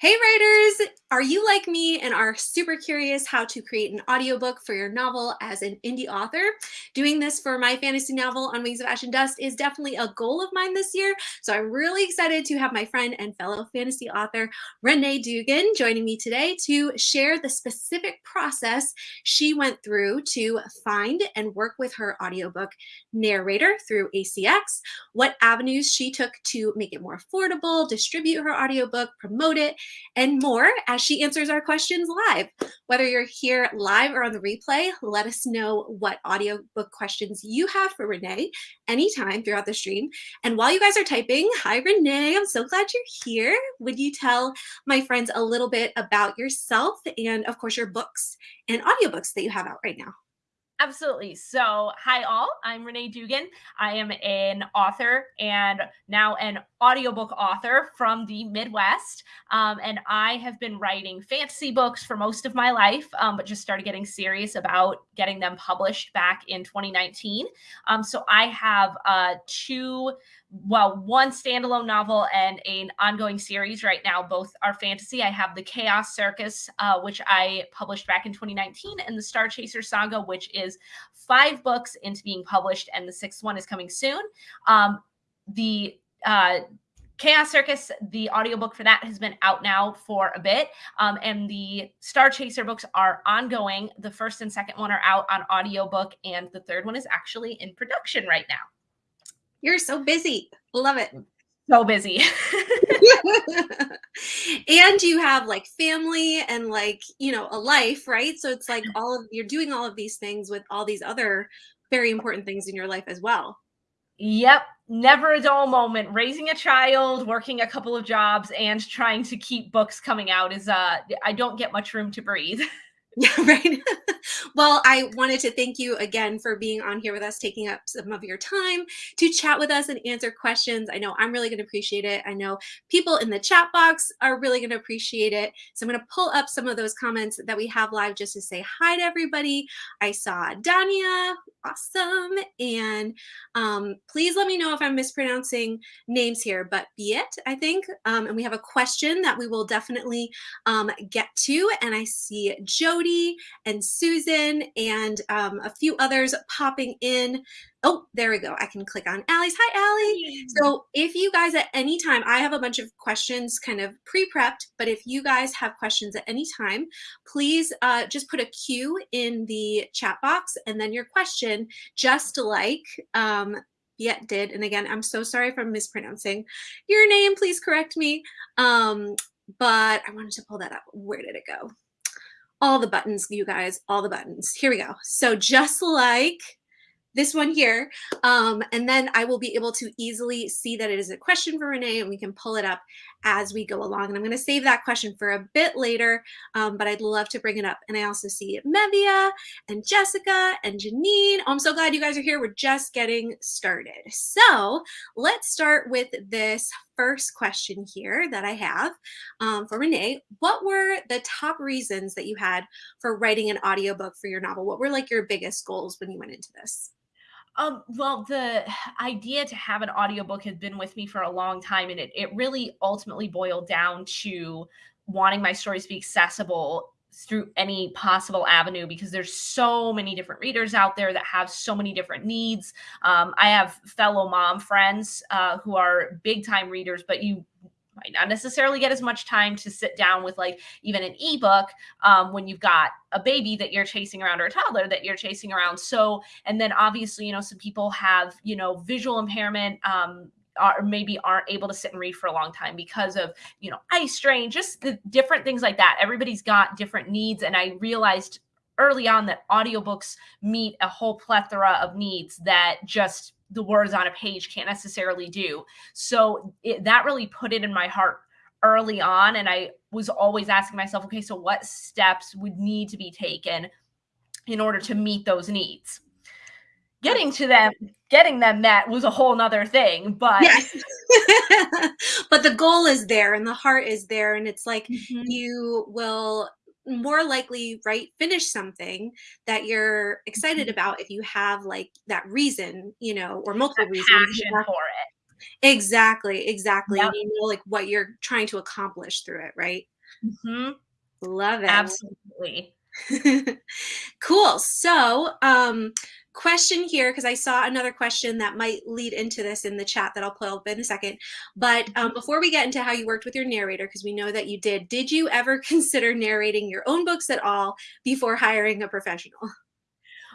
Hey writers! Are you like me and are super curious how to create an audiobook for your novel as an indie author? Doing this for my fantasy novel On Wings of Ash and Dust is definitely a goal of mine this year, so I'm really excited to have my friend and fellow fantasy author Renee Dugan joining me today to share the specific process she went through to find and work with her audiobook narrator through ACX, what avenues she took to make it more affordable, distribute her audiobook, promote it, and more as she answers our questions live. Whether you're here live or on the replay, let us know what audiobook questions you have for Renee anytime throughout the stream. And while you guys are typing, hi Renee, I'm so glad you're here. Would you tell my friends a little bit about yourself and of course your books and audiobooks that you have out right now? Absolutely. So, hi all. I'm Renee Dugan. I am an author and now an audiobook author from the Midwest. Um, and I have been writing fantasy books for most of my life, um, but just started getting serious about getting them published back in 2019. Um, so, I have uh, two well, one standalone novel and an ongoing series right now. Both are fantasy. I have the Chaos Circus, uh, which I published back in 2019, and the Star Chaser Saga, which is five books into being published, and the sixth one is coming soon. Um, the uh, Chaos Circus, the audiobook for that has been out now for a bit. Um, and the Star Chaser books are ongoing. The first and second one are out on audiobook, and the third one is actually in production right now. You're so busy. Love it. So busy. and you have like family and like, you know, a life, right? So it's like all of you're doing all of these things with all these other very important things in your life as well. Yep. Never a dull moment. Raising a child, working a couple of jobs, and trying to keep books coming out is uh I don't get much room to breathe. Yeah, right. well, I wanted to thank you again for being on here with us, taking up some of your time to chat with us and answer questions. I know I'm really going to appreciate it. I know people in the chat box are really going to appreciate it. So I'm going to pull up some of those comments that we have live just to say hi to everybody. I saw Dania, awesome. And um, please let me know if I'm mispronouncing names here, but Biet, I think. Um, and we have a question that we will definitely um, get to. And I see And Susan and um, a few others popping in. Oh, there we go. I can click on Allie's. Hi, Allie. So if you guys at any time, I have a bunch of questions kind of pre-prepped, but if you guys have questions at any time, please uh, just put a Q in the chat box and then your question, just like um, Yet did. And again, I'm so sorry if I'm mispronouncing your name. Please correct me. Um, but I wanted to pull that up. Where did it go? All the buttons, you guys, all the buttons. Here we go. So just like this one here. Um, and then I will be able to easily see that it is a question for Renee and we can pull it up as we go along. And I'm going to save that question for a bit later, um, but I'd love to bring it up. And I also see Mevia and Jessica and Janine. Oh, I'm so glad you guys are here. We're just getting started. So let's start with this first question here that I have um, for Renee. What were the top reasons that you had for writing an audiobook for your novel? What were like your biggest goals when you went into this? Um, well, the idea to have an audiobook has been with me for a long time, and it, it really ultimately boiled down to wanting my stories to be accessible through any possible avenue because there's so many different readers out there that have so many different needs. Um, I have fellow mom friends uh, who are big time readers, but you might not necessarily get as much time to sit down with like even an ebook um, when you've got a baby that you're chasing around or a toddler that you're chasing around. So, and then obviously, you know, some people have, you know, visual impairment, um, or maybe aren't able to sit and read for a long time because of you know eye strain just the different things like that everybody's got different needs and i realized early on that audiobooks meet a whole plethora of needs that just the words on a page can't necessarily do. So it, that really put it in my heart early on. And I was always asking myself, okay, so what steps would need to be taken in order to meet those needs? Getting to them, getting them met was a whole nother thing, but yes. but the goal is there and the heart is there. And it's like mm-hmm. you will more likely right finish something that you're excited mm-hmm. about if you have like that reason you know or multiple reasons for it Exactly, exactly, Yep. you know, like, what you're trying to accomplish through it, right? Mhm. Love it. Absolutely. Cool. So, um, question here, because I saw another question that might lead into this in the chat that I'll pull up in a second. But um, Mhm. before we get into how you worked with your narrator, because we know that you did, did you ever consider narrating your own books at all before hiring a professional?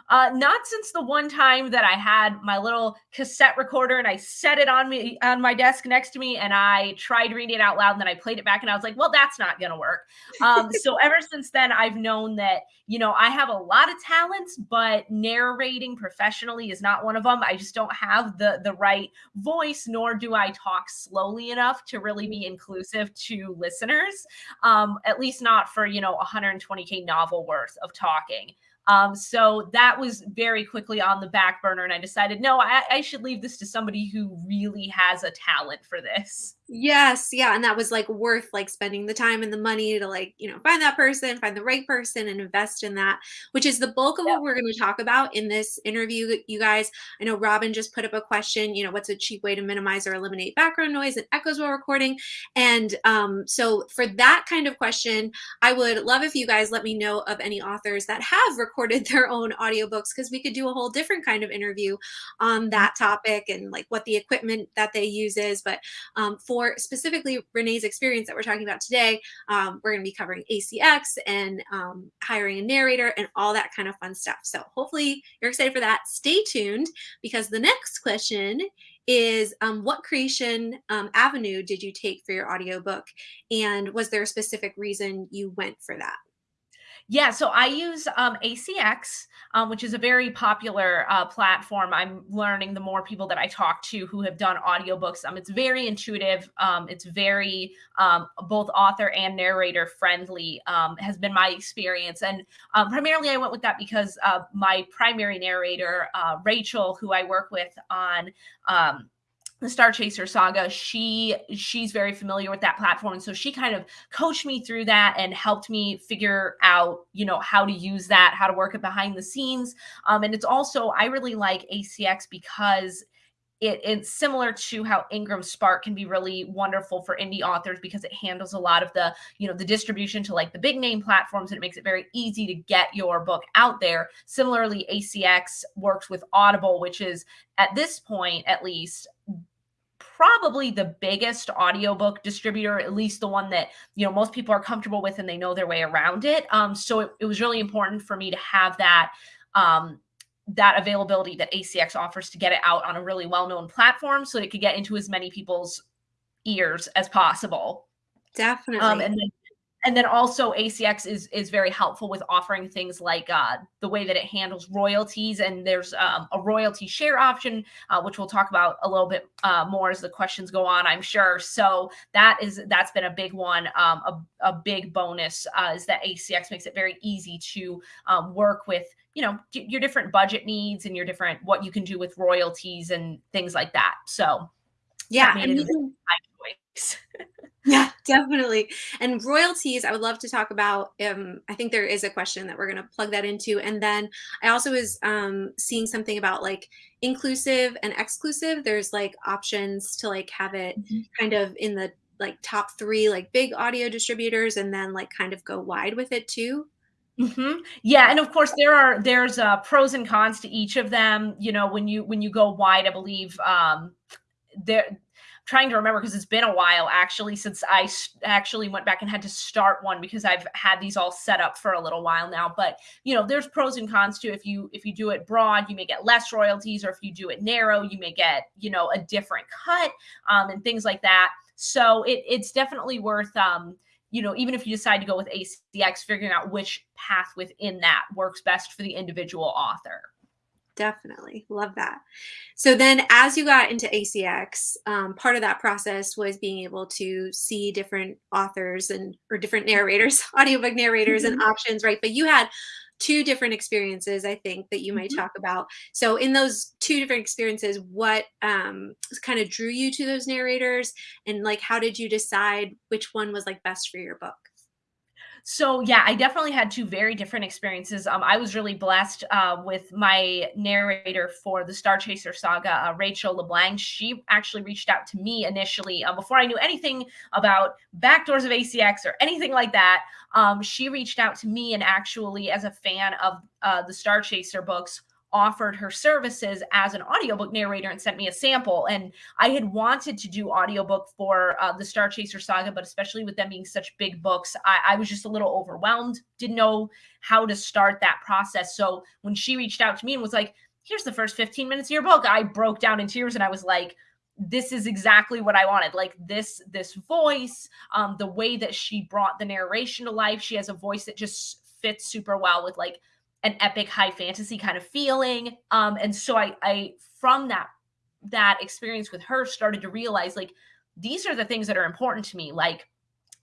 Uh, not since the one time that I had my little cassette recorder and I set it on me on my desk next to me and I tried reading it out loud and then I played it back and I was like, well, that's not gonna work. Um, so ever since then, I've known that you know I have a lot of talents, but narrating professionally is not one of them. I just don't have the the right voice, nor do I talk slowly enough to really be inclusive to listeners. Um, at least not for you know 120k novel worth of talking. Um, so that was very quickly on the back burner, and I decided, no, I, I should leave this to somebody who really has a talent for this. Yes, yeah, and that was, like, worth, like, spending the time and the money to, like, you know, find that person, find the right person, and invest in that, which is the bulk of Yep. what we're gonna talk about in this interview, you guys. I know Robin just put up a question, you know, what's a cheap way to minimize or eliminate background noise and echoes while recording? And, um, so for that kind of question, I would love if you guys let me know of any authors that have recorded their own audiobooks, because we could do a whole different kind of interview on Mhm. that topic and, like, what the equipment that they use is, but, um, for for specifically Renee's experience that we're talking about today, um, we're going to be covering ACX and um, hiring a narrator and all that kind of fun stuff. So hopefully you're excited for that. Stay tuned because the next question is um, what creation um, avenue did you take for your audiobook and was there a specific reason you went for that Yeah, so I use um, ACX, um, which is a very popular uh, platform. I'm learning the more people that I talk to who have done audiobooks. Um, it's very intuitive. Um, it's very um, both author and narrator friendly. Um, has been my experience, and um, primarily I went with that because uh, my primary narrator, uh, Rachel, who I work with on um, the Star Chaser saga, she she's very familiar with that platform. And so she kind of coached me through that and helped me figure out, you know, how to use that, how to work it behind the scenes. Um, and it's also, I really like ACX because it, it's similar to how Ingram Spark can be really wonderful for indie authors because it handles a lot of the, you know, the distribution to like the big name platforms and it makes it very easy to get your book out there. Similarly, ACX works with Audible, which is at this point, at least, probably the biggest audiobook distributor, at least the one that, you know, most people are comfortable with and they know their way around it. Um, so it, it was really important for me to have that um, that availability that ACX offers to get it out on a really well-known platform so it could get into as many people's ears as possible. Um, definitely and then and then also ACX is is very helpful with offering things like uh, the way that it handles royalties, and there's um, a royalty share option, uh, which we'll talk about a little bit uh, more as the questions go on, I'm sure. So that is that's been a big one, um, a, a big bonus uh, is that ACX makes it very easy to um, work with you know your different budget needs and your different what you can do with royalties and things like that. So yeah that Yeah, definitely. And royalties, I would love to talk about. Um, I think there is a question that we're going to plug that into. And then I also was um, seeing something about like inclusive and exclusive. There's like options to like have it kind of in the like top three, like big audio distributors, and then like kind of go wide with it too. Mm -hmm. Yeah, and of course there are there's uh, pros and cons to each of them. You know, when you when you go wide, I believe um, there. Trying to remember because it's been a while actually since I actually went back and had to start one because I've had these all set up for a little while now. But you know, there's pros and cons to if you if you do it broad, you may get less royalties, or if you do it narrow, you may get you know a different cut um, and things like that. So it, it's definitely worth um, you know, even if you decide to go with ACX, figuring out which path within that works best for the individual author. Definitely. Love that. So then as you got into ACX, um, part of that process was being able to see different authors and or different narrators, audiobook narrators and Mhm, options, right? But you had two different experiences, I think, that you might mhm. talk about. So in those two different experiences, what um, kind of drew you to those narrators and like how did you decide which one was like best for your book? So yeah, I definitely had two very different experiences. Um, I was really blessed uh, with my narrator for the Star Chaser saga, uh, Rachel LeBlanc. She actually reached out to me initially uh, before I knew anything about backdoors of ACX or anything like that. Um, she reached out to me and actually, as a fan of uh, the Star Chaser books, offered her services as an audiobook narrator and sent me a sample. And I had wanted to do audiobook for uh, the Star Chaser saga, but especially with them being such big books, I, I was just a little overwhelmed, didn't know how to start that process. So when she reached out to me and was like, here's the first 15 minutes of your book, I broke down in tears and I was like, this is exactly what I wanted. Like this, this voice, um, the way that she brought the narration to life. She has a voice that just fits super well with like an epic high fantasy kind of feeling. Um, and so I, I from that that experience with her started to realize like these are the things that are important to me. Like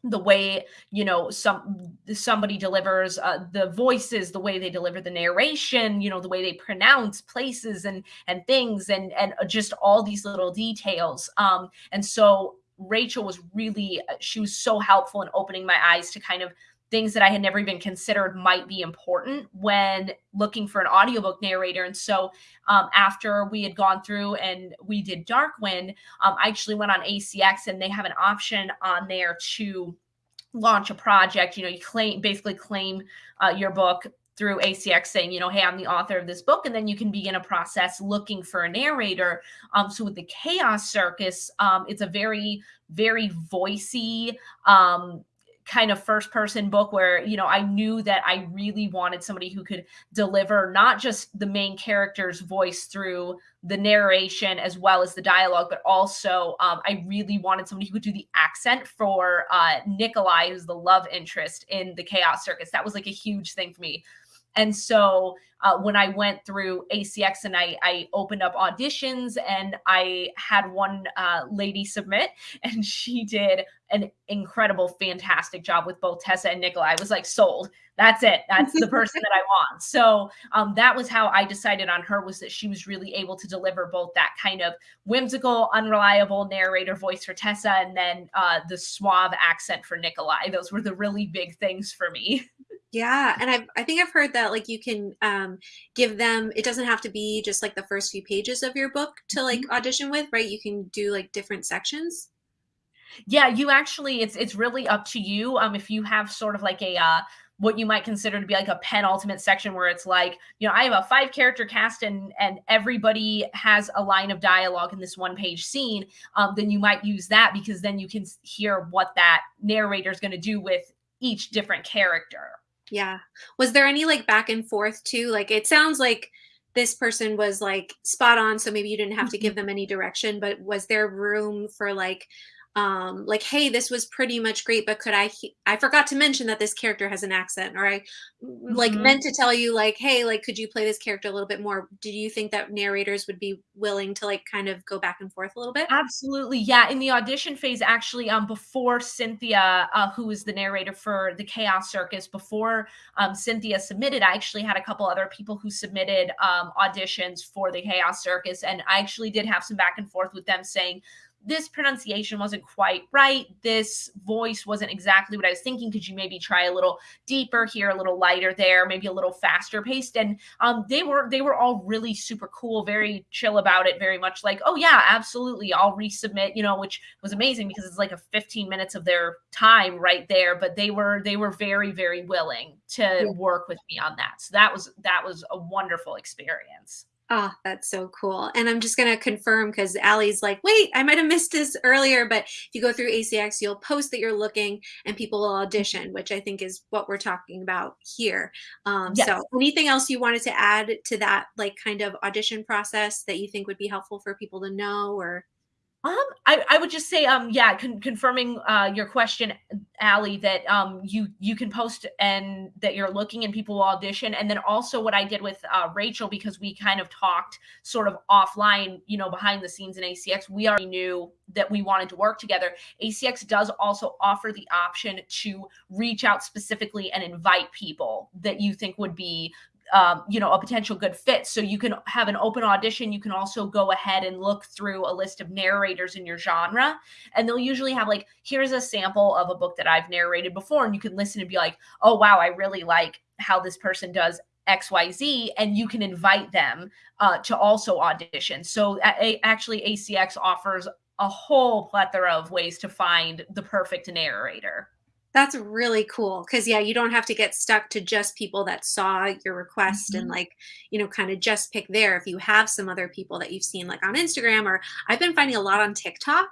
the way you know some somebody delivers uh, the voices the way they deliver the narration you know the way they pronounce places and and things and and just all these little details um and so rachel was really uh, she was so helpful in opening my eyes to kind of things that I had never even considered might be important when looking for an audiobook narrator. And so um, after we had gone through and we did Darkwind, um, I actually went on ACX and they have an option on there to launch a project. You know, you claim basically claim uh, your book through ACX saying, you know, hey, I'm the author of this book. And then you can begin a process looking for a narrator. Um, so with the Chaos Circus, um, it's a very, very voicey, um, kind of first person book where you know i knew that i really wanted somebody who could deliver not just the main character's voice through the narration as well as the dialogue but also um, i really wanted somebody who could do the accent for uh, nikolai who's the love interest in the chaos circus. That was like a huge thing for me and so uh, when I went through ACX and I, I opened up auditions and I had one uh, lady submit and she did an incredible, fantastic job with both Tessa and Nikolai. I was like, sold. That's it. That's the person that I want. So um, that was how I decided on her was that she was really able to deliver both that kind of whimsical, unreliable narrator voice for Tessa and then uh, the suave accent for Nikolai. Those were the really big things for me. Yeah, and I've I think I've heard that like you can um, give them it doesn't have to be just like the first few pages of your book to like mm-hmm. audition with, right? You can do like different sections. Yeah, you actually it's it's really up to you. Um, if you have sort of like a uh, what you might consider to be like a penultimate section where it's like, you know, I have a five character cast and and everybody has a line of dialogue in this one page scene, um, then you might use that because then you can hear what that narrator is going to do with each different character. Yeah. Was there any like back and forth too? Like it sounds like this person was like spot on, so maybe you didn't have to give them any direction, but was there room for like um like hey this was pretty much great but could i i forgot to mention that this character has an accent or i like meant to tell you like hey like could you play this character a little bit more? Do you think that narrators would be willing to like kind of go back and forth a little bit? Absolutely yeah in the audition phase actually um before cynthia uh, who is the narrator for the chaos circus before um cynthia submitted i actually had a couple other people who submitted um auditions for the chaos circus and i actually did have some back and forth with them saying this pronunciation wasn't quite right. This voice wasn't exactly what I was thinking. Could you maybe try a little deeper here, a little lighter there, maybe a little faster paced? And um, they were they were all really super cool, very chill about it, very much like, oh yeah, absolutely, I'll resubmit. You know, which was amazing because it's like a 15 minutes of their time right there. But they were they were very very willing to yeah. work with me on that. So that was that was a wonderful experience. Oh, that's so cool. And I'm just going to confirm because Allie's like, wait, I might have missed this earlier. But if you go through ACX, you'll post that you're looking and people will audition, which I think is what we're talking about here. Um, yes. So anything else you wanted to add to that, like kind of audition process that you think would be helpful for people to know or? Um, I, I would just say, um, yeah, con- confirming uh, your question, Allie, that um, you you can post and that you're looking and people will audition, and then also what I did with uh, Rachel because we kind of talked sort of offline, you know, behind the scenes in ACX. We already knew that we wanted to work together. ACX does also offer the option to reach out specifically and invite people that you think would be um, you know, a potential good fit. So you can have an open audition. You can also go ahead and look through a list of narrators in your genre. And they'll usually have like, here's a sample of a book that I've narrated before. And you can listen and be like, oh, wow, I really like how this person does XYZ, and you can invite them uh, to also audition. So a- actually, ACX offers a whole plethora of ways to find the perfect narrator. That's really cool because yeah, you don't have to get stuck to just people that saw your request mm-hmm. and like, you know, kind of just pick there. If you have some other people that you've seen like on Instagram or I've been finding a lot on TikTok,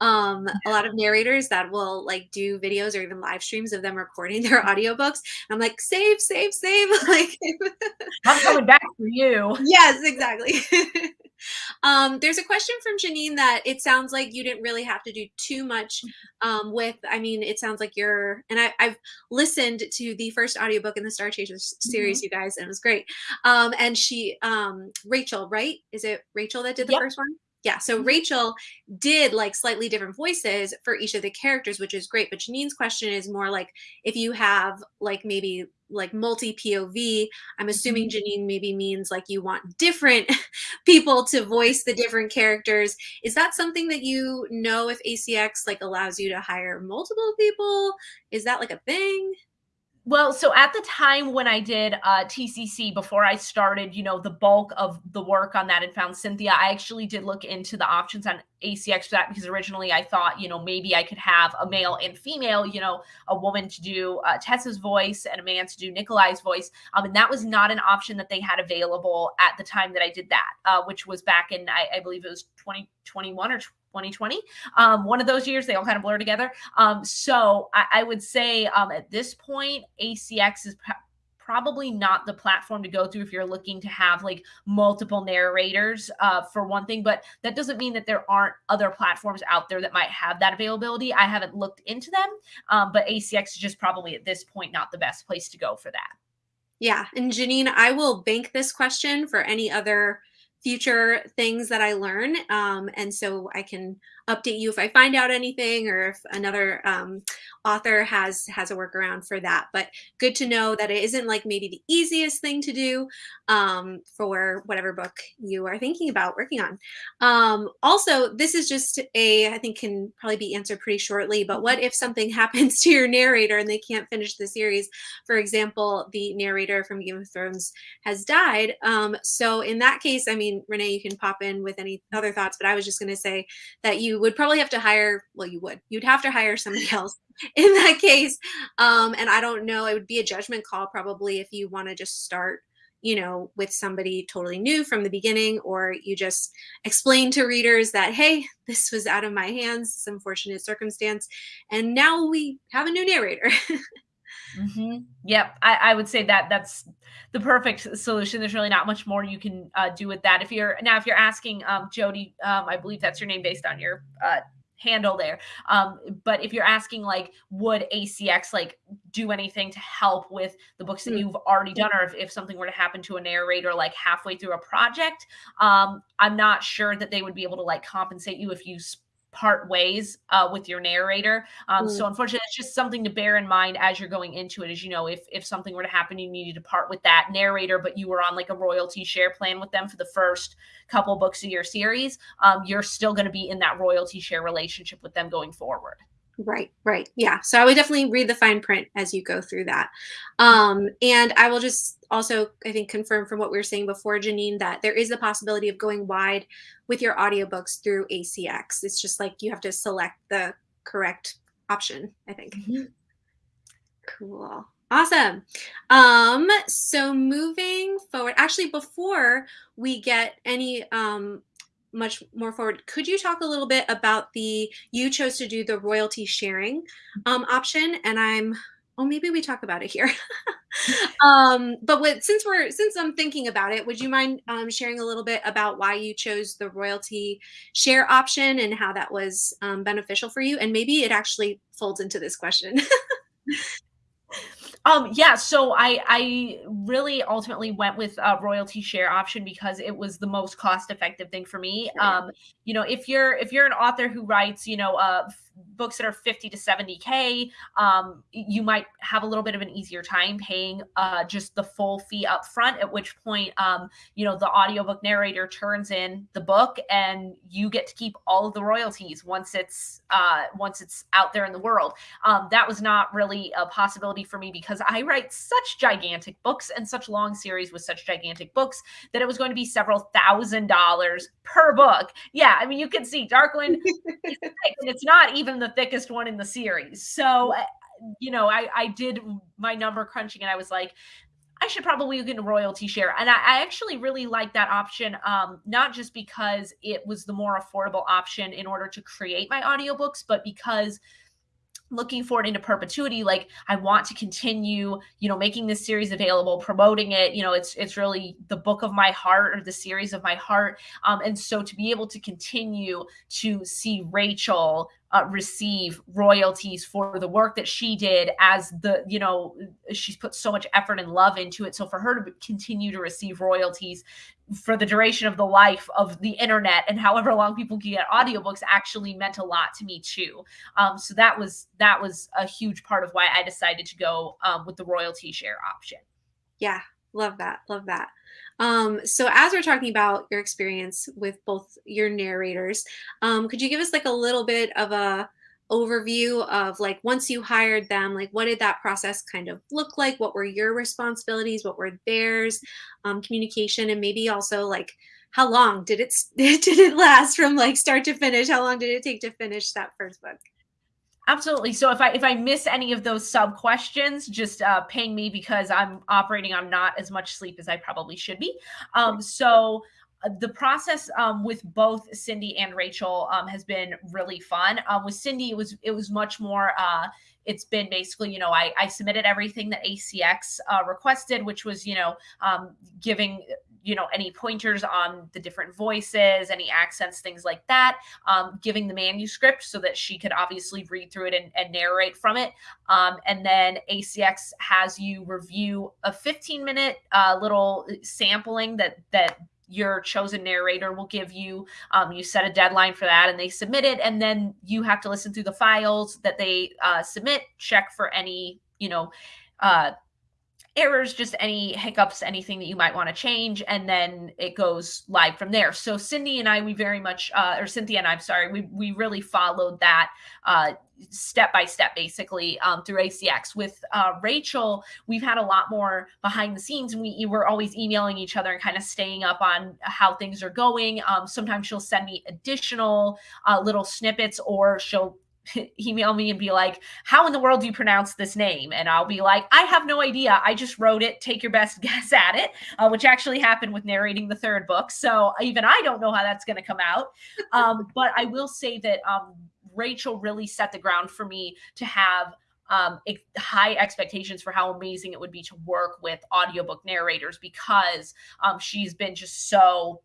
um, a lot of narrators that will like do videos or even live streams of them recording their audiobooks. I'm like, save, save, save. like I'm coming back for you. Yes, exactly. Um, there's a question from Janine that it sounds like you didn't really have to do too much mm-hmm. um, with. I mean, it sounds like you're, and I, have listened to the first audiobook in the Star Chasers series, mm-hmm. you guys, and it was great. Um, and she, um, Rachel, right? Is it Rachel that did the yep. first one? Yeah, so mm-hmm. Rachel did like slightly different voices for each of the characters, which is great. But Janine's question is more like if you have like maybe like multi POV, I'm assuming mm-hmm. Janine maybe means like you want different people to voice the different characters. Is that something that you know if ACX like allows you to hire multiple people? Is that like a thing? Well, so at the time when I did uh, TCC, before I started, you know, the bulk of the work on that and found Cynthia, I actually did look into the options on ACX for that because originally I thought, you know, maybe I could have a male and female, you know, a woman to do uh, Tessa's voice and a man to do Nikolai's voice. Um, and that was not an option that they had available at the time that I did that, uh, which was back in, I, I believe it was 2021 or 2020. Um, one of those years, they all kind of blur together. Um, so I, I, would say um, at this point, ACX is probably not the platform to go through if you're looking to have like multiple narrators uh, for one thing but that doesn't mean that there aren't other platforms out there that might have that availability i haven't looked into them um, but acx is just probably at this point not the best place to go for that yeah and janine i will bank this question for any other future things that I learn. Um, and so I can update you if I find out anything or if another um, author has has a workaround for that. But good to know that it isn't like maybe the easiest thing to do um, for whatever book you are thinking about working on. Um, also, this is just a I think can probably be answered pretty shortly. But what if something happens to your narrator and they can't finish the series? For example, the narrator from Game of Thrones has died. Um, so in that case, I mean, Renee, you can pop in with any other thoughts. But I was just going to say that you would probably have to hire. Well, you would. You'd have to hire somebody else in that case. Um, and I don't know, it would be a judgment call probably if you want to just start, you know, with somebody totally new from the beginning, or you just explain to readers that, hey, this was out of my hands, this unfortunate circumstance. And now we have a new narrator. Mm-hmm. Yep, I, I, would say that that's the perfect solution. There's really not much more you can uh, do with that. If you're now, if you're asking um, Jody, um, I believe that's your name based on your uh, handle there. Um, but if you're asking like, would ACX like do anything to help with the books that mm. you've already done, or if, if something were to happen to a narrator like halfway through a project, um, I'm not sure that they would be able to like compensate you if you part ways uh, with your narrator. Um, mm. So unfortunately, it's just something to bear in mind as you're going into it. As you know, if if something were to happen, you needed to part with that narrator, but you were on like a royalty share plan with them for the first couple books of your series, um, you're still going to be in that royalty share relationship with them going forward. Right, right. Yeah. So I would definitely read the fine print as you go through that. Um, and I will just also, I think, confirm from what we were saying before, Janine, that there is the possibility of going wide with your audiobooks through ACX. It's just like you have to select the correct option, I think. Mm-hmm. Cool. Awesome. Um, so moving forward, actually, before we get any um, much more forward, could you talk a little bit about the you chose to do the royalty sharing um, option? And I'm oh maybe we talk about it here. um, but since we're since I'm thinking about it, would you mind um, sharing a little bit about why you chose the royalty share option and how that was um, beneficial for you? And maybe it actually folds into this question. Um, yeah, so I I really ultimately went with a royalty share option because it was the most cost effective thing for me. Um, you know, if you're if you're an author who writes, you know, uh, books that are 50 to 70k um, you might have a little bit of an easier time paying uh, just the full fee up front at which point um, you know the audiobook narrator turns in the book and you get to keep all of the royalties once it's uh, once it's out there in the world. Um, that was not really a possibility for me because i write such gigantic books and such long series with such gigantic books that it was going to be several thousand dollars per book. Yeah i mean you can see darkwind and it's not even the thickest one in the series. So, uh, you know, I, I did my number crunching and I was like, I should probably get a royalty share. And I, I actually really like that option, um, not just because it was the more affordable option in order to create my audiobooks, but because looking forward into perpetuity like i want to continue you know making this series available promoting it you know it's it's really the book of my heart or the series of my heart. Um, and so to be able to continue to see rachel uh, receive royalties for the work that she did as the you know she's put so much effort and love into it. So for her to continue to receive royalties for the duration of the life of the internet and however long people can get audiobooks actually meant a lot to me too. Um, so that was that was a huge part of why i decided to go um, with the royalty share option. Yeah love that love that. Um, so as we're talking about your experience with both your narrators, um, could you give us like a little bit of a overview of like once you hired them, like what did that process kind of look like? What were your responsibilities? What were theirs? Um, communication and maybe also like how long did it did it last from like start to finish? How long did it take to finish that first book? Absolutely. So if I if I miss any of those sub questions, just uh, ping me because I'm operating on not as much sleep as I probably should be. Um, so the process um, with both Cindy and Rachel um, has been really fun. Um, with Cindy, it was it was much more. Uh, it's been basically, you know, I, I submitted everything that ACX uh, requested, which was, you know, um, giving you know any pointers on the different voices any accents things like that um, giving the manuscript so that she could obviously read through it and, and narrate from it um, and then acx has you review a 15 minute uh, little sampling that that your chosen narrator will give you um, you set a deadline for that and they submit it and then you have to listen through the files that they uh, submit check for any you know uh, errors, just any hiccups, anything that you might want to change, and then it goes live from there. So Cindy and I, we very much, uh, or Cynthia and I, I'm sorry, we we really followed that uh, step by step, basically um, through ACX. With uh, Rachel, we've had a lot more behind the scenes, and we were always emailing each other and kind of staying up on how things are going. Um, sometimes she'll send me additional uh, little snippets, or she'll email me and be like, How in the world do you pronounce this name? And I'll be like, I have no idea. I just wrote it. Take your best guess at it, uh, which actually happened with narrating the third book. So even I don't know how that's going to come out. Um, but I will say that um, Rachel really set the ground for me to have um, high expectations for how amazing it would be to work with audiobook narrators because um, she's been just so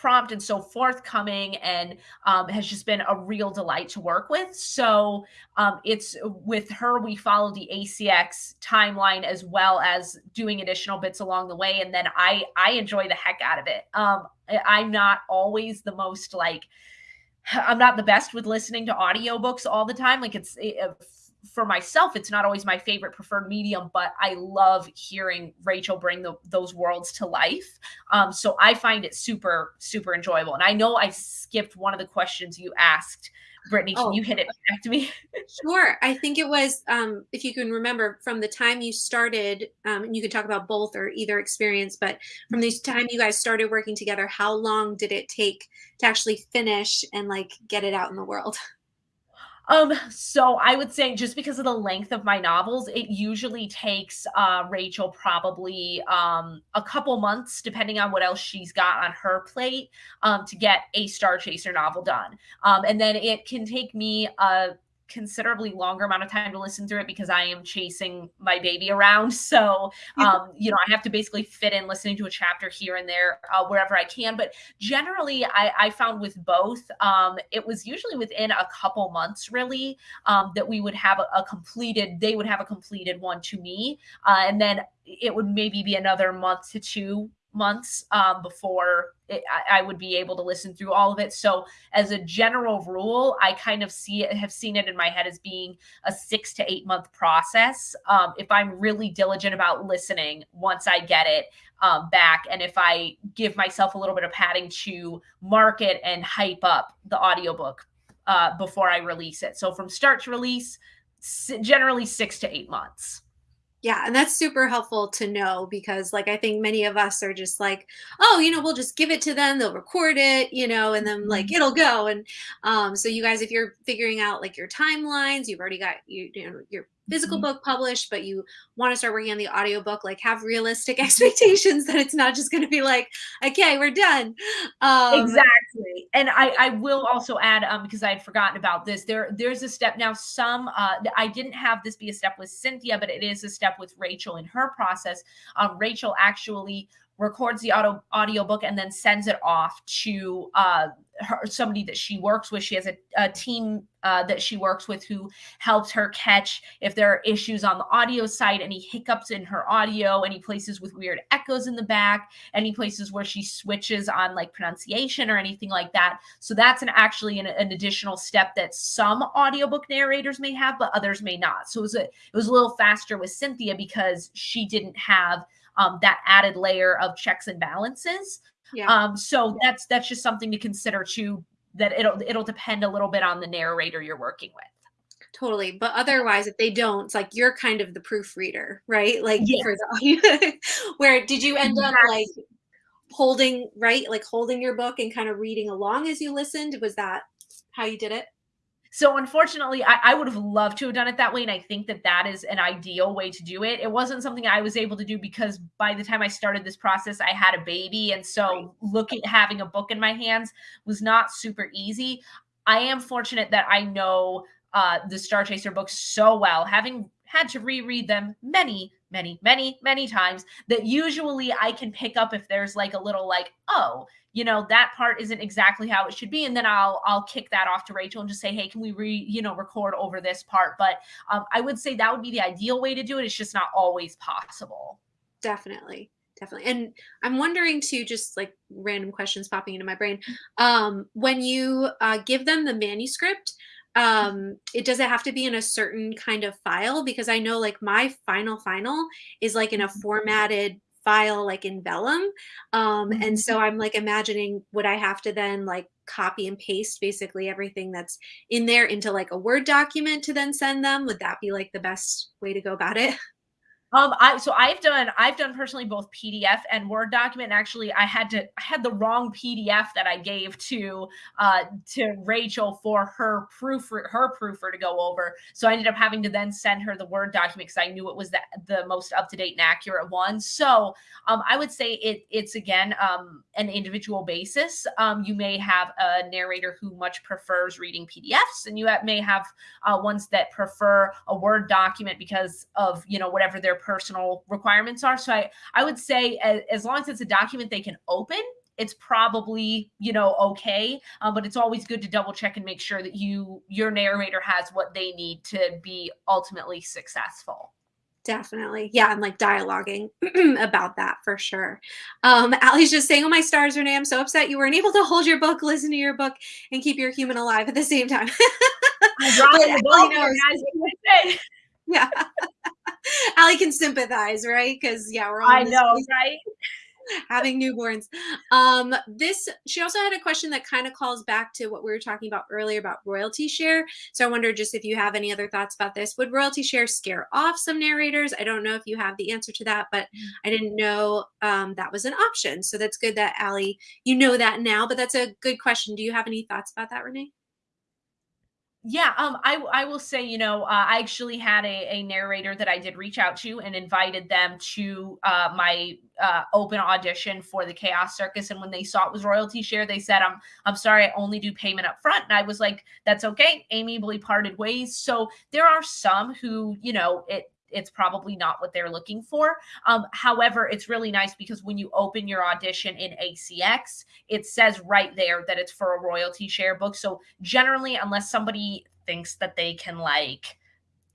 prompt and so forthcoming and um, has just been a real delight to work with. So um, it's with her, we follow the ACX timeline as well as doing additional bits along the way. And then I, I enjoy the heck out of it. Um, I'm not always the most like, I'm not the best with listening to audiobooks all the time. Like it's, it, for myself, it's not always my favorite preferred medium, but I love hearing Rachel bring the, those worlds to life. Um, so I find it super, super enjoyable. And I know I skipped one of the questions you asked. Brittany, can oh. you hit it back to me? sure. I think it was, um, if you can remember, from the time you started, um, and you could talk about both or either experience, but from the time you guys started working together, how long did it take to actually finish and like get it out in the world? Um, so I would say just because of the length of my novels, it usually takes uh, Rachel probably um, a couple months, depending on what else she's got on her plate, um, to get a Star Chaser novel done. Um, and then it can take me a considerably longer amount of time to listen through it because I am chasing my baby around. So, um, you know, I have to basically fit in listening to a chapter here and there uh, wherever I can. But generally, I, I found with both, um, it was usually within a couple months, really, um, that we would have a, a, completed, they would have a completed one to me. Uh, and then it would maybe be another month to two months um, before it, I, I, would be able to listen through all of it. So, as a general rule, I kind of see it, have seen it in my head as being a six to eight month process. Um, if I'm really diligent about listening once I get it um, back, and if I give myself a little bit of padding to market and hype up the audiobook uh, before I release it. So, from start to release, generally six to eight months. Yeah, and that's super helpful to know because like I think many of us are just like, oh, you know, we'll just give it to them, they'll record it, you know, and then like mm-hmm. it'll go. And um so you guys if you're figuring out like your timelines, you've already got you, you know your physical mm-hmm. book published, but you want to start working on the audiobook, like have realistic expectations that it's not just going to be like, okay, we're done. Um, exactly. And I, I will also add, um, because I had forgotten about this, there, there's a step now. Some, uh, I didn't have this be a step with Cynthia, but it is a step with Rachel in her process. Um, Rachel actually records the audio audiobook and then sends it off to uh, her, somebody that she works with. She has a, a team uh, that she works with who helps her catch if there are issues on the audio side, any hiccups in her audio, any places with weird echoes in the back, any places where she switches on like pronunciation or anything like that. So that's an actually an, an additional step that some audiobook narrators may have, but others may not. So it was a, it was a little faster with Cynthia because she didn't have um, that added layer of checks and balances. Yeah. Um, so that's that's just something to consider too. That it'll it'll depend a little bit on the narrator you're working with. Totally, but otherwise, if they don't, it's like you're kind of the proofreader, right? Like yes. for the where did you end up like holding right, like holding your book and kind of reading along as you listened? Was that how you did it? So unfortunately, I, I, would have loved to have done it that way, and I think that that is an ideal way to do it. It wasn't something I was able to do because by the time I started this process, I had a baby, and so looking having a book in my hands was not super easy. I am fortunate that I know uh, the Star Chaser books so well, having had to reread them many, many, many, many times. That usually I can pick up if there's like a little like, oh, you know that part isn't exactly how it should be and then i'll i'll kick that off to rachel and just say hey can we re you know record over this part? But um, i would say that would be the ideal way to do it. It's just not always possible. Definitely. Definitely. And i'm wondering too just like random questions popping into my brain. Um, when you uh, give them the manuscript um it does it have to be in a certain kind of file? Because i know like my final final is like in a mm-hmm. formatted file like in Vellum. Um, and mm-hmm. so I'm like imagining would I have to then like copy and paste basically everything that's in there into like a Word document to then send them? Would that be like the best way to go about it? Um, I so I've done I've done personally both PDF and Word document. And actually, I had to I had the wrong PDF that I gave to uh to Rachel for her proof her proofer to go over. So I ended up having to then send her the Word document because I knew it was the the most up to date and accurate one. So um, I would say it it's again um an individual basis. Um, you may have a narrator who much prefers reading PDFs, and you may have uh, ones that prefer a Word document because of you know whatever their personal requirements are. So I, I would say as, as long as it's a document they can open, it's probably you know okay. Um, but it's always good to double check and make sure that you your narrator has what they need to be ultimately successful. Definitely. Yeah i'm like dialoguing about that for sure. Um Allie's just saying oh my stars renee i'm so upset you weren't able to hold your book listen to your book and keep your human alive at the same time. Yeah Allie can sympathize, right? Because yeah, we're all I know, right? having newborns. Um, this she also had a question that kind of calls back to what we were talking about earlier about royalty share. So I wonder just if you have any other thoughts about this. Would royalty share scare off some narrators? I don't know if you have the answer to that, but I didn't know um, that was an option. So that's good that Allie, you know that now. But that's a good question. Do you have any thoughts about that, Renee? Yeah, um, I I will say, you know, uh, I actually had a, a narrator that I did reach out to and invited them to uh, my uh, open audition for the Chaos Circus. And when they saw it was royalty share, they said, "I'm I'm sorry, I only do payment up front." And I was like, "That's okay." Amiably parted ways. So there are some who, you know, it it's probably not what they're looking for. Um, however, it's really nice because when you open your audition in ACX, it says right there that it's for a royalty share book. So generally, unless somebody thinks that they can like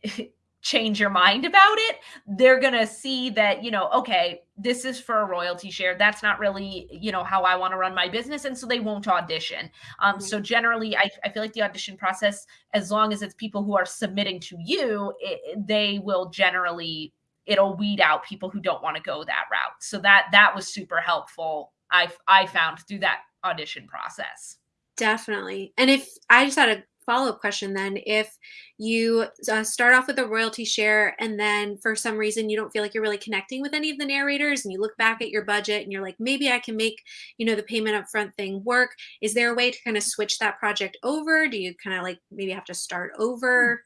change your mind about it, they're going to see that, you know, okay, this is for a royalty share. That's not really, you know, how I want to run my business. And so they won't audition. Um, so generally, I, I feel like the audition process, as long as it's people who are submitting to you, it, they will generally, it'll weed out people who don't want to go that route. So that, that was super helpful. I, I found through that audition process. Definitely. And if I just had a follow-up question then if you uh, start off with a royalty share and then for some reason you don't feel like you're really connecting with any of the narrators and you look back at your budget and you're like maybe i can make you know the payment upfront thing work is there a way to kind of switch that project over? Do you kind of like maybe have to start over?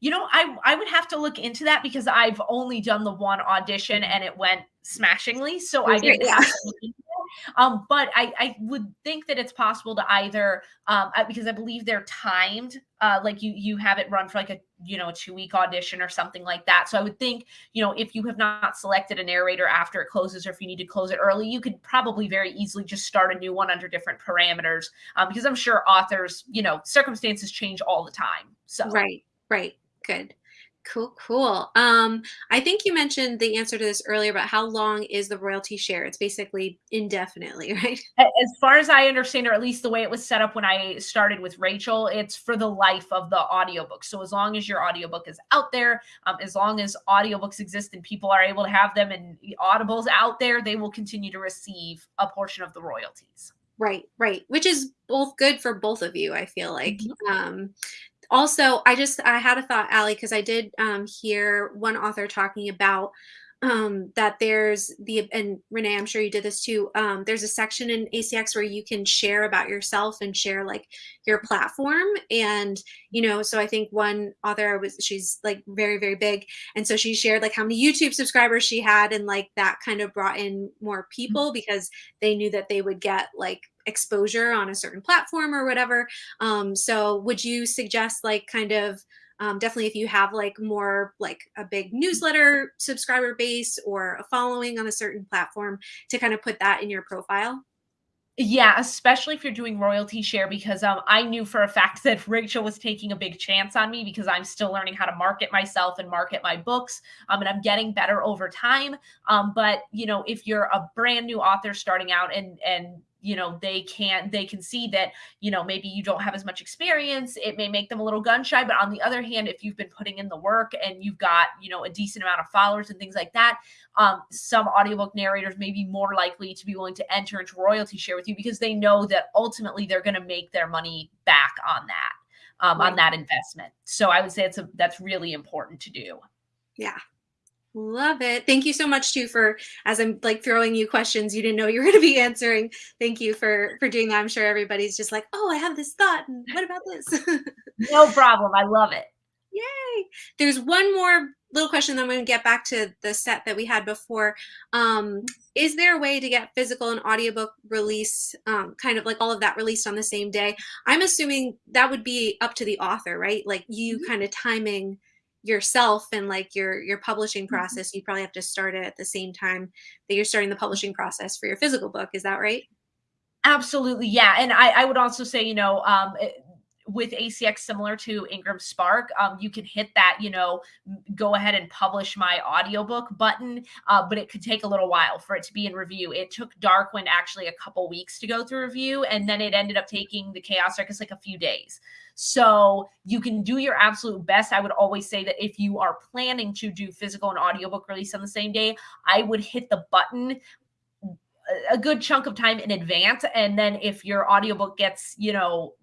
You know i i would have to look into that because i've only done the one audition and it went smashingly so i didn't yeah. Um, but I, I would think that it's possible to either um, because I believe they're timed, uh, like you you have it run for like a you know a two week audition or something like that. So I would think you know if you have not selected a narrator after it closes, or if you need to close it early, you could probably very easily just start a new one under different parameters. Um, because I'm sure authors, you know, circumstances change all the time. So right, right, good. Cool, cool. Um, I think you mentioned the answer to this earlier, but how long is the royalty share? It's basically indefinitely, right? As far as I understand, or at least the way it was set up when I started with Rachel, it's for the life of the audiobook. So as long as your audiobook is out there, um, as long as audiobooks exist and people are able to have them and Audible's out there, they will continue to receive a portion of the royalties. Right, right. Which is both good for both of you, I feel like. Mm-hmm. Um, also, I just I had a thought, Allie, because I did um, hear one author talking about um, that there's the and Renee, I'm sure you did this too. Um, there's a section in ACX where you can share about yourself and share like your platform, and you know, so I think one author was she's like very very big, and so she shared like how many YouTube subscribers she had, and like that kind of brought in more mm-hmm. people because they knew that they would get like exposure on a certain platform or whatever. Um, so would you suggest like kind of um, definitely if you have like more like a big newsletter subscriber base or a following on a certain platform to kind of put that in your profile? Yeah, especially if you're doing royalty share, because um, I knew for a fact that Rachel was taking a big chance on me because I'm still learning how to market myself and market my books. Um, and I'm getting better over time. Um, but you know, if you're a brand new author starting out and and you know they can they can see that you know maybe you don't have as much experience it may make them a little gun shy but on the other hand if you've been putting in the work and you've got you know a decent amount of followers and things like that um, some audiobook narrators may be more likely to be willing to enter into royalty share with you because they know that ultimately they're going to make their money back on that um, right. on that investment. So i would say it's a that's really important to do. Yeah Love it. Thank you so much too for as I'm like throwing you questions you didn't know you were going to be answering. Thank you for for doing that. I'm sure everybody's just like, "Oh, I have this thought and what about this?" no problem. I love it. Yay. There's one more little question then I'm going to get back to the set that we had before. Um, is there a way to get physical and audiobook release um, kind of like all of that released on the same day? I'm assuming that would be up to the author, right? Like you mm-hmm. kind of timing yourself and like your your publishing mm-hmm. process you probably have to start it at the same time that you're starting the publishing process for your physical book is that right absolutely yeah and i i would also say you know um it, with ACX similar to Ingram Spark, um, you can hit that, you know, go ahead and publish my audiobook button, uh, but it could take a little while for it to be in review. It took Darkwind actually a couple weeks to go through review, and then it ended up taking the Chaos Circus like a few days. So you can do your absolute best. I would always say that if you are planning to do physical and audiobook release on the same day, I would hit the button a good chunk of time in advance and then if your audiobook gets you know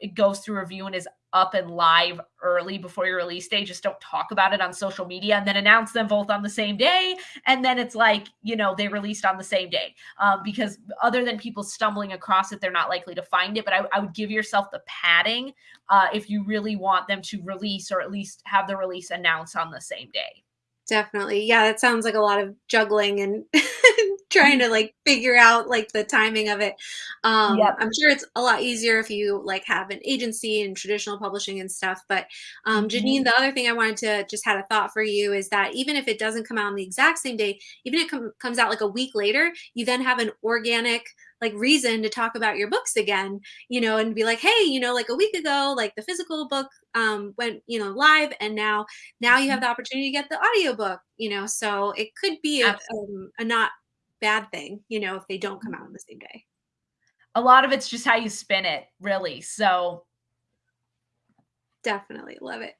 it goes through review and is up and live early before your release day. Just don't talk about it on social media and then announce them both on the same day. And then it's like, you know, they released on the same day. Um, because other than people stumbling across it, they're not likely to find it. But I, I would give yourself the padding uh, if you really want them to release or at least have the release announced on the same day. Definitely. Yeah, that sounds like a lot of juggling and trying to like figure out like the timing of it. Um yep. I'm sure it's a lot easier if you like have an agency and traditional publishing and stuff. But um mm-hmm. Janine, the other thing I wanted to just had a thought for you is that even if it doesn't come out on the exact same day, even if it com- comes out like a week later, you then have an organic like reason to talk about your books again, you know, and be like, hey, you know, like a week ago, like the physical book um, went, you know, live, and now now you have Mhm. the opportunity to get the audiobook, you know. So it could be a, um, a not bad thing, you know, if they don't come out on the same day. A lot of it's just how you spin it, really. So Definitely love it.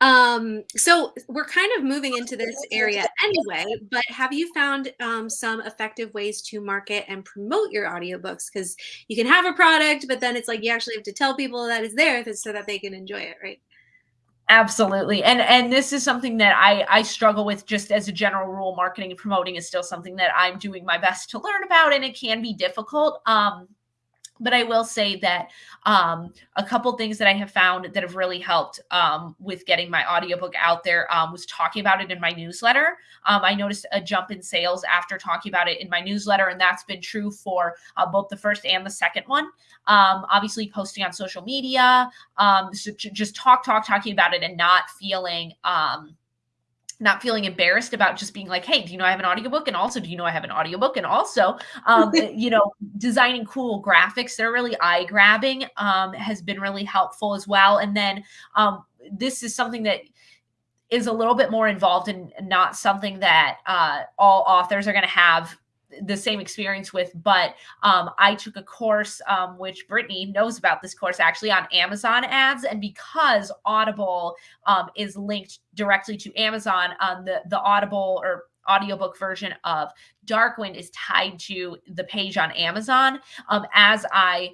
Um, so we're kind of moving into this area anyway, but have you found um, some effective ways to market and promote your audiobooks? Because you can have a product, but then it's like you actually have to tell people that it's there so that they can enjoy it, right? Absolutely. And and this is something that I I struggle with just as a general rule marketing and promoting is still something that I'm doing my best to learn about and it can be difficult. Um but I will say that um, a couple things that I have found that have really helped um, with getting my audiobook out there um, was talking about it in my newsletter. Um, I noticed a jump in sales after talking about it in my newsletter, and that's been true for uh, both the first and the second one. Um, obviously, posting on social media, um, so just talk, talk, talking about it, and not feeling um, not feeling embarrassed about just being like, hey, do you know I have an audiobook? And also, do you know I have an audiobook? And also, um, you know, designing cool graphics that are really eye grabbing um, has been really helpful as well. And then um, this is something that is a little bit more involved and not something that uh, all authors are going to have the same experience with, but um, I took a course, um, which Brittany knows about this course actually on Amazon ads. And because Audible um, is linked directly to Amazon on the, the Audible or audiobook version of Darkwind is tied to the page on Amazon. Um, as I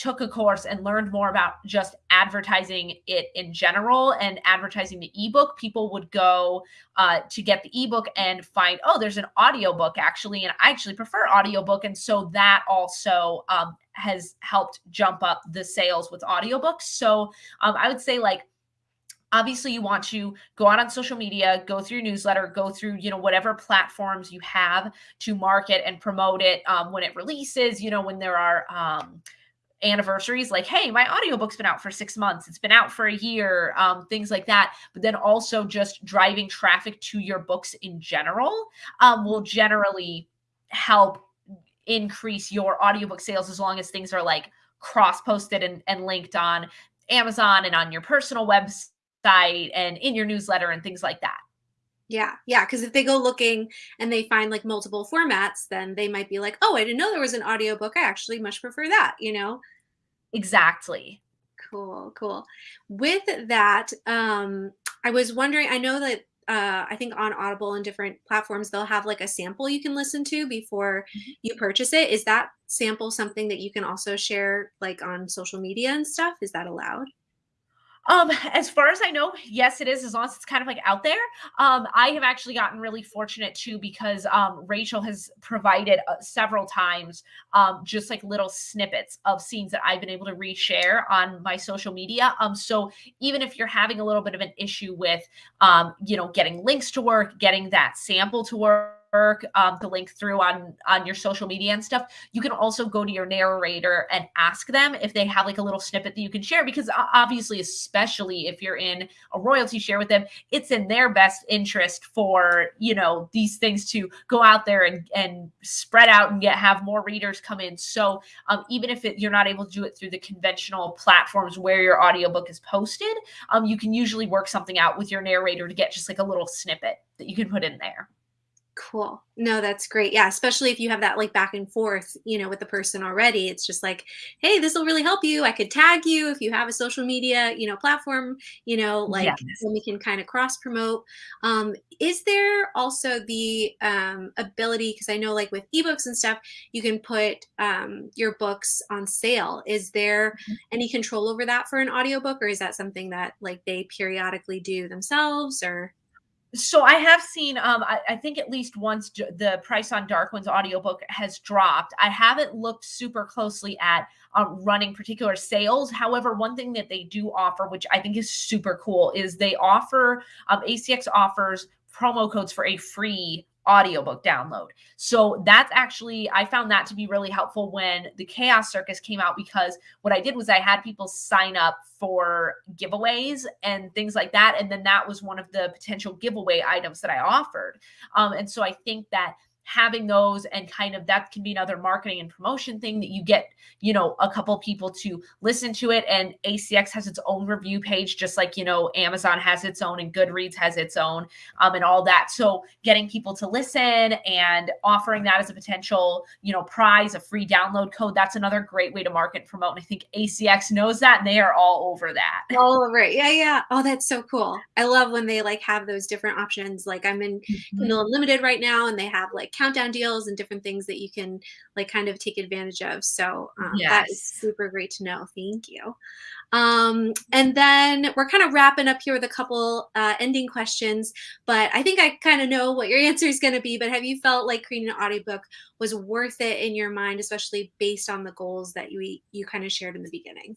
took a course and learned more about just advertising it in general and advertising the ebook people would go uh, to get the ebook and find oh there's an audiobook actually and i actually prefer audiobook and so that also um, has helped jump up the sales with audiobooks. So um, i would say like obviously you want to go out on social media go through your newsletter go through you know whatever platforms you have to market and promote it um, when it releases you know when there are um, anniversaries like hey my audiobook's been out for six months. It's been out for a year um, things like that. But then also just driving traffic to your books in general um, will generally help increase your audiobook sales as long as things are like cross posted and, and linked on amazon and on your personal website and in your newsletter and things like that Yeah, yeah, because if they go looking and they find like multiple formats, then they might be like, "Oh, I didn't know there was an audiobook. I actually much prefer that," you know? exactly Cool, cool. With that, um, I was wondering, I know that uh, I think on Audible and different platforms, they'll have like a sample you can listen to before you purchase it. Is that sample something that you can also share like on social media and stuff? Is that allowed? Um, as far as I know, yes, it is, as long as it's kind of like out there. Um, I have actually gotten really fortunate too because um, Rachel has provided uh, several times um, just like little snippets of scenes that I've been able to reshare on my social media. Um, so even if you're having a little bit of an issue with, um, you know, getting links to work, getting that sample to work, work um, to link through on on your social media and stuff you can also go to your narrator and ask them if they have like a little snippet that you can share because obviously especially if you're in a royalty share with them it's in their best interest for you know these things to go out there and and spread out and get have more readers come in. So um, even if it, you're not able to do it through the conventional platforms where your audiobook is posted um, you can usually work something out with your narrator to get just like a little snippet that you can put in there Cool. No, that's great. Yeah, especially if you have that like back and forth, you know, with the person already. It's just like, hey, this will really help you. I could tag you if you have a social media, you know, platform, you know, like yes we can kind of cross promote. Um, is there also the um, ability, because I know like with ebooks and stuff, you can put um, your books on sale. Is there any control over that for an audiobook, or is that something that like they periodically do themselves or? So I have seen, um, I, I think at least once the price on Darkwind's audiobook has dropped. I haven't looked super closely at um, running particular sales. However, one thing that they do offer, which I think is super cool, is they offer um, ACX offers promo codes for a free audiobook download. So that's actually I found that to be really helpful when the Chaos Circus came out because what I did was I had people sign up for giveaways and things like that and then that was one of the potential giveaway items that I offered. Um, and so I think that having those and kind of that can be another marketing and promotion thing that you get, you know, a couple people to listen to it. And ACX has its own review page, just like, you know, Amazon has its own and Goodreads has its own um, and all that. So getting people to listen and offering that as a potential, you know, prize, a free download code, that's another great way to market and promote. And I think ACX knows that and they are all over that. All over it. Yeah, yeah. Oh, that's so cool. I love when they like have those different options. Like I'm in mm-hmm. Kindle Unlimited right now and they have like countdown deals and different things that you can like kind of take advantage of. So um, yes. that is super great to know. Thank you. Um, and then we're kind of wrapping up here with a couple uh, ending questions, but I think I kind of know what your answer is going to be. But have you felt like creating an audiobook was worth it in your mind, especially based on the goals that you you kind of shared in the beginning?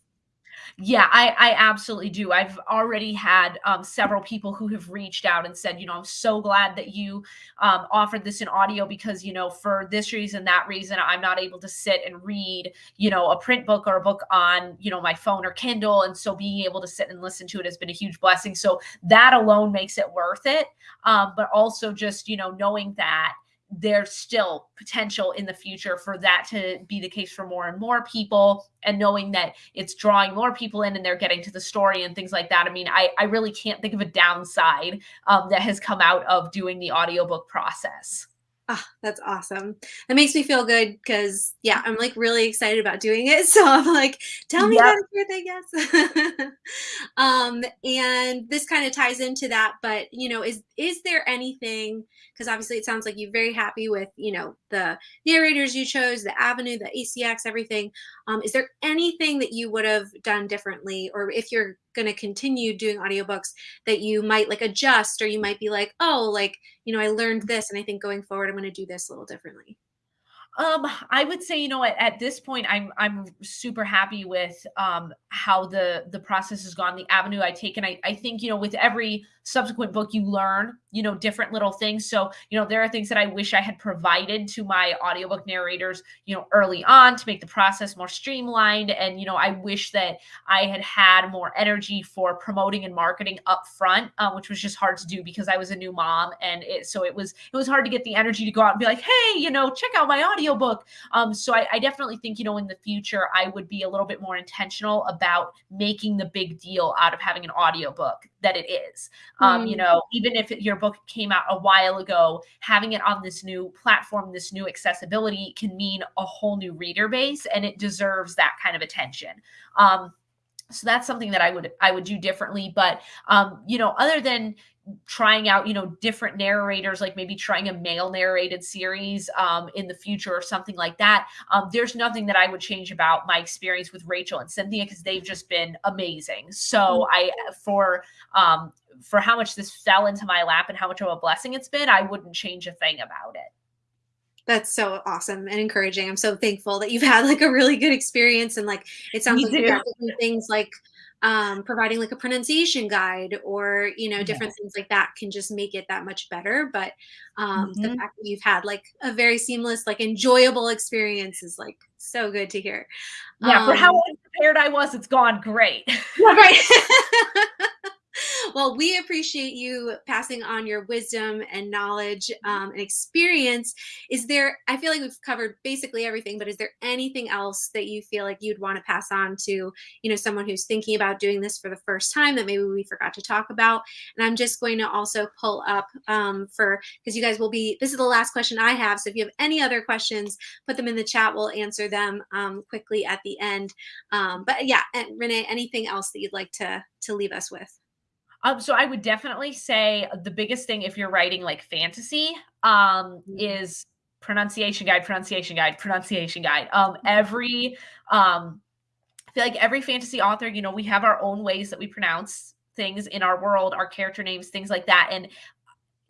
Yeah, I, I absolutely do. I've already had um, several people who have reached out and said, you know, I'm so glad that you um, offered this in audio because, you know, for this reason, that reason, I'm not able to sit and read, you know, a print book or a book on, you know, my phone or Kindle. And so being able to sit and listen to it has been a huge blessing. So that alone makes it worth it. Um, but also just, you know, knowing that there's still potential in the future for that to be the case for more and more people. And knowing that it's drawing more people in and they're getting to the story and things like that i mean i, I really can't think of a downside um, that has come out of doing the audiobook process Oh, that's awesome. That makes me feel good because yeah, I'm like really excited about doing it. So I'm like, tell me yep. your thing, yes. um, and this kind of ties into that, but you know, is is there anything because obviously it sounds like you're very happy with you know the narrators you chose the avenue the acx everything um, is there anything that you would have done differently or if you're going to continue doing audiobooks that you might like adjust or you might be like oh like you know i learned this and i think going forward i'm going to do this a little differently. Um, I would say, you know, at, at this point, I'm I'm super happy with um how the the process has gone, the avenue I take, and I I think you know with every subsequent book you learn you know different little things. So you know there are things that i wish i had provided to my audiobook narrators you know early on to make the process more streamlined. And you know i wish that i had had more energy for promoting and marketing up front um, which was just hard to do because i was a new mom. And it so it was it was hard to get the energy to go out and be like hey you know check out my audiobook. Um so I, I definitely think you know in the future i would be a little bit more intentional about making the big deal out of having an audiobook that it is um, you mm. know, even if your book came out a while ago, having it on this new platform, this new accessibility can mean a whole new reader base, and it deserves that kind of attention. Um, so that's something that I would I would do differently. But um, you know, other than trying out you know different narrators like maybe trying a male narrated series um, in the future or something like that um, there's nothing that i would change about my experience with rachel and cynthia because they've just been amazing so mm. i for um, for how much this fell into my lap and how much of a blessing it's been i wouldn't change a thing about it. That's so awesome and encouraging. I'm so thankful that you've had like a really good experience and like it sounds Me like you got different things like um, providing like a pronunciation guide or you know different yes. things like that can just make it that much better. But um, mm-hmm. the fact that you've had like a very seamless like enjoyable experience is like so good to hear. Yeah um, for how unprepared i was it's gone great. Yeah, right well, we appreciate you passing on your wisdom and knowledge mm-hmm. um, and experience. Is there, I feel like we've covered basically everything, but is there anything else that you feel like you'd want to pass on to, you know, someone who's thinking about doing this for the first time that maybe we forgot to talk about? And I'm just going to also pull up um, for, because you guys will be, this is the last question I have. So if you have any other questions, put them in the chat. We'll answer them um, quickly at the end. Um, but yeah, and Renee, anything else that you'd like to, to leave us with? Um, so I would definitely say the biggest thing if you're writing like fantasy um, mm-hmm. is pronunciation guide, pronunciation guide, pronunciation guide. Um, mm-hmm. every um, I feel like every fantasy author, you know, we have our own ways that we pronounce things in our world, our character names, things like that. And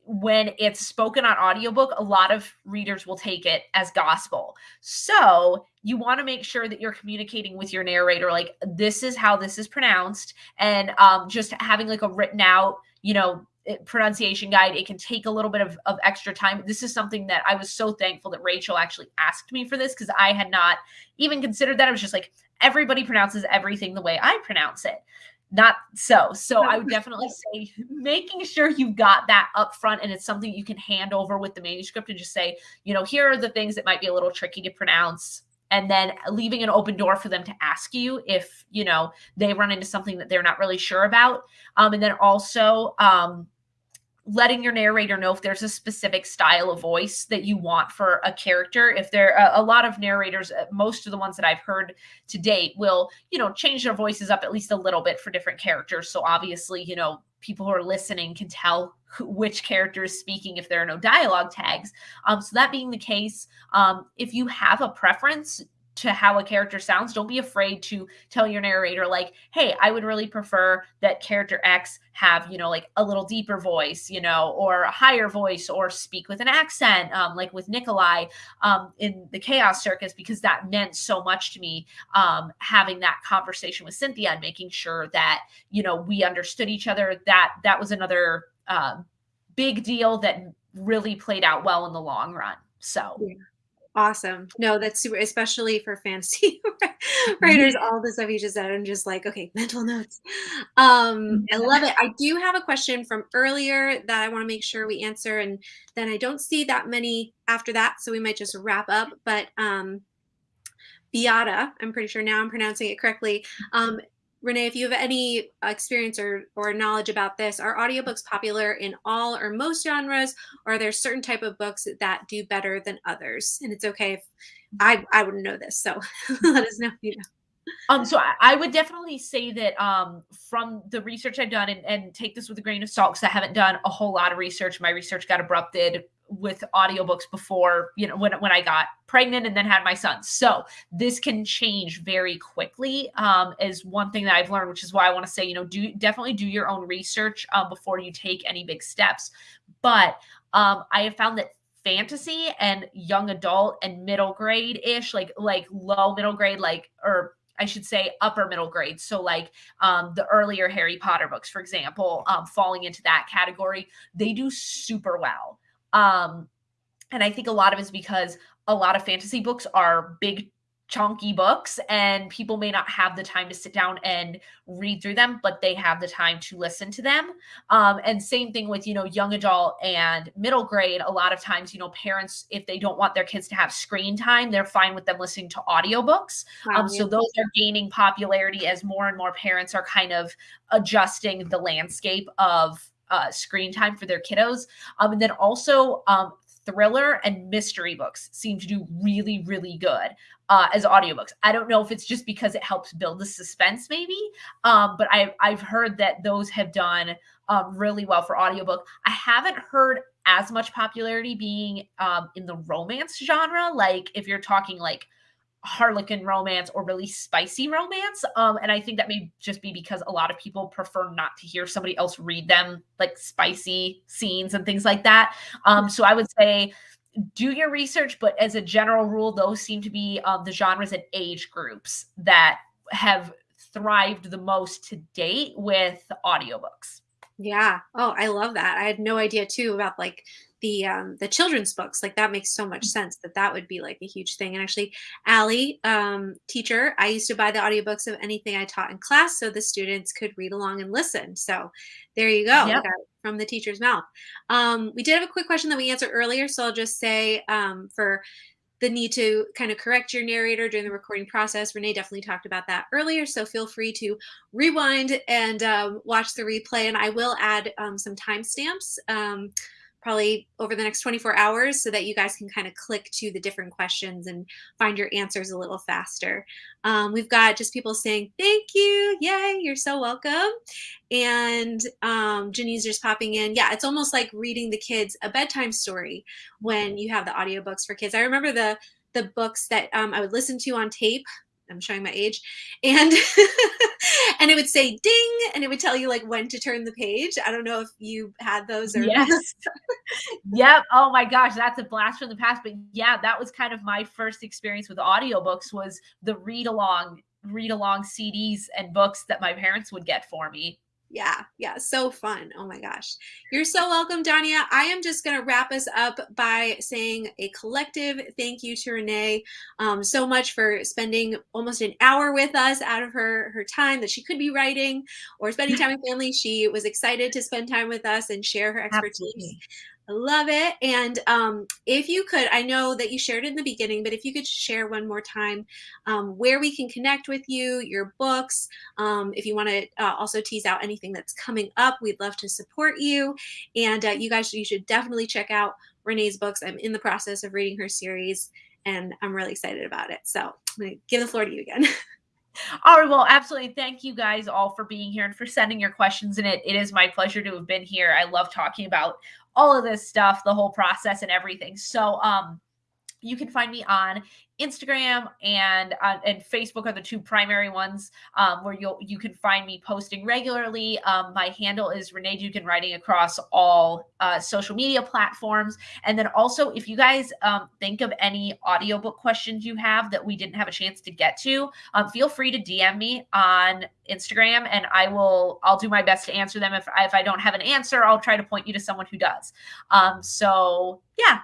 when it's spoken on audiobook, a lot of readers will take it as gospel. So you want to make sure that you're communicating with your narrator, like this is how this is pronounced, and um, just having like a written out, you know, pronunciation guide. It can take a little bit of, of extra time. This is something that I was so thankful that Rachel actually asked me for this because I had not even considered that. I was just like, everybody pronounces everything the way I pronounce it not so. So I would definitely say making sure you've got that up front and it's something you can hand over with the manuscript and just say, you know, here are the things that might be a little tricky to pronounce. And then leaving an open door for them to ask you if, you know, they run into something that they're not really sure about. Um, and then also, um, letting your narrator know if there's a specific style of voice that you want for a character. If there a, a lot of narrators uh, most of the ones that i've heard to date will you know change their voices up at least a little bit for different characters. So obviously you know people who are listening can tell which character is speaking if there are no dialogue tags. Um so that being the case um if you have a preference to how a character sounds don't be afraid to tell your narrator like hey i would really prefer that character x have you know like a little deeper voice you know or a higher voice or speak with an accent um, like with nikolai um, in the chaos circus because that meant so much to me um, having that conversation with cynthia and making sure that you know we understood each other that that was another uh, big deal that really played out well in the long run so yeah. Awesome. No, that's super, especially for fantasy writers. All the stuff you just said, I'm just like, okay, mental notes. Um, I love it. I do have a question from earlier that I want to make sure we answer, and then I don't see that many after that, so we might just wrap up. But um, Beata, I'm pretty sure now I'm pronouncing it correctly, um, Renee, if you have any experience or, or knowledge about this, are audiobooks popular in all or most genres, or are there certain type of books that do better than others? And it's okay if I, I wouldn't know this, so let us know if you know. Um, so I, I, would definitely say that um, from the research I've done, and, and take this with a grain of salt because I haven't done a whole lot of research. My research got abrupted with audiobooks before, you know, when, when I got pregnant and then had my son. So this can change very quickly um, is one thing that I've learned, which is why I want to say, you know, do definitely do your own research uh, before you take any big steps. But um, I have found that fantasy and young adult and middle grade ish, like like low middle grade, like or I should say upper middle grade. So like um, the earlier Harry Potter books, for example, um, falling into that category, they do super well. Um, and I think a lot of it is because a lot of fantasy books are big chunky books and people may not have the time to sit down and read through them but they have the time to listen to them. Um, and same thing with you know young adult and middle grade. A lot of times you know parents if they don't want their kids to have screen time they're fine with them listening to audiobooks. Wow, um, so those are gaining popularity as more and more parents are kind of adjusting the landscape of uh, screen time for their kiddos. Um, and then also um, thriller and mystery books seem to do really, really good uh, as audiobooks. I don't know if it's just because it helps build the suspense, maybe, um, but I've, I've heard that those have done um, really well for audiobook. I haven't heard as much popularity being um, in the romance genre. Like if you're talking like harlequin romance or really spicy romance. Um, and I think that may just be because a lot of people prefer not to hear somebody else read them like spicy scenes and things like that. Um, so I would say do your research, but as a general rule, those seem to be um, the genres and age groups that have thrived the most to date with audiobooks. Yeah. Oh, I love that. I had no idea too about like the um, the children's books. Like that makes so much mm. sense that that would be like a huge thing. And actually, Allie, um, teacher, I used to buy the audiobooks of anything I taught in class so the students could read along and listen. So there you go. Yep. From the teacher's mouth. Um, we did have a quick question that we answered earlier. So I'll just say um, for the need to kind of correct your narrator during the recording process. Renee definitely talked about that earlier, so feel free to rewind and um, watch the replay. And I will add um, some timestamps um, probably over the next 24 hours so that you guys can kind of click to the different questions and find your answers a little faster. Um, we've got just people saying, thank you. Yay, you're so welcome. And um, Janine's just popping in. Yeah, it's almost like reading the kids a bedtime story when you have the audiobooks for kids. I remember the the books that um, I would listen to on tape I'm showing my age, and and it would say ding, and it would tell you like when to turn the page. I don't know if you had those or yes, yep. Oh my gosh, that's a blast from the past. But yeah, that was kind of my first experience with audiobooks was the read along read along CDs and books that my parents would get for me. Yeah, yeah, so fun. Oh my gosh. You're so welcome, Dania. I am just going to wrap us up by saying a collective thank you to Renee um, so much for spending almost an hour with us out of her, her time that she could be writing or spending time with family. She was excited to spend time with us and share her expertise. I love it. And um, if you could, I know that you shared in the beginning, but if you could share one more time um, where we can connect with you, your books, um, if you want to uh, also tease out anything that's coming up, we'd love to support you. And uh, you guys, you should definitely check out Renee's books. I'm in the process of reading her series and I'm really excited about it. So I'm going to give the floor to you again. All right. Well, absolutely. Thank you guys all for being here and for sending your questions. And it, it is my pleasure to have been here. I love talking about all of this stuff, the whole process and everything. So, um, you can find me on Instagram and uh, and Facebook are the two primary ones um, where you you can find me posting regularly. Um, my handle is Renee Dugan writing across all uh, social media platforms. And then also, if you guys um, think of any audiobook questions you have that we didn't have a chance to get to, um, feel free to DM me on Instagram, and I will I'll do my best to answer them. If if I don't have an answer, I'll try to point you to someone who does. Um, so yeah,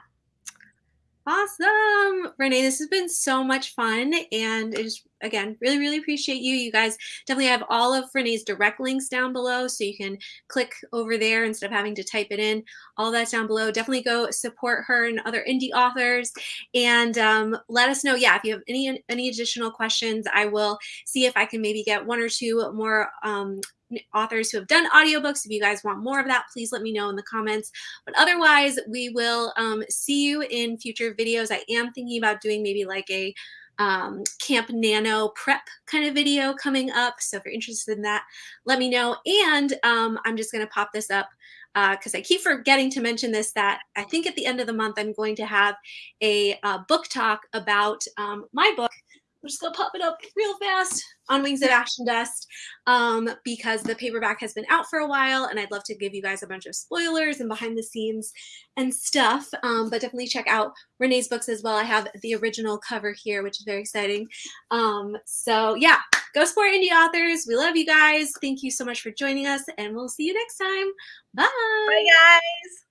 Awesome. Renee, this has been so much fun. And I just, again, really, really appreciate you. You guys definitely have all of Renee's direct links down below. So you can click over there instead of having to type it in. All that's down below. Definitely go support her and other indie authors. And um, let us know, yeah, if you have any, any additional questions, I will see if I can maybe get one or two more um, authors who have done audiobooks. If you guys want more of that, please let me know in the comments. But otherwise, we will um, see you in future videos. I am thinking about doing maybe like a um, Camp Nano prep kind of video coming up. So if you're interested in that, let me know. And um, I'm just going to pop this up because uh, I keep forgetting to mention this, that I think at the end of the month, I'm going to have a uh, book talk about um, my book, I'm just gonna pop it up real fast on Wings of Ash and Dust um, because the paperback has been out for a while and I'd love to give you guys a bunch of spoilers and behind the scenes and stuff. Um, but definitely check out Renee's books as well. I have the original cover here, which is very exciting. Um, so yeah, go support indie authors. We love you guys. Thank you so much for joining us and we'll see you next time. Bye. Bye guys.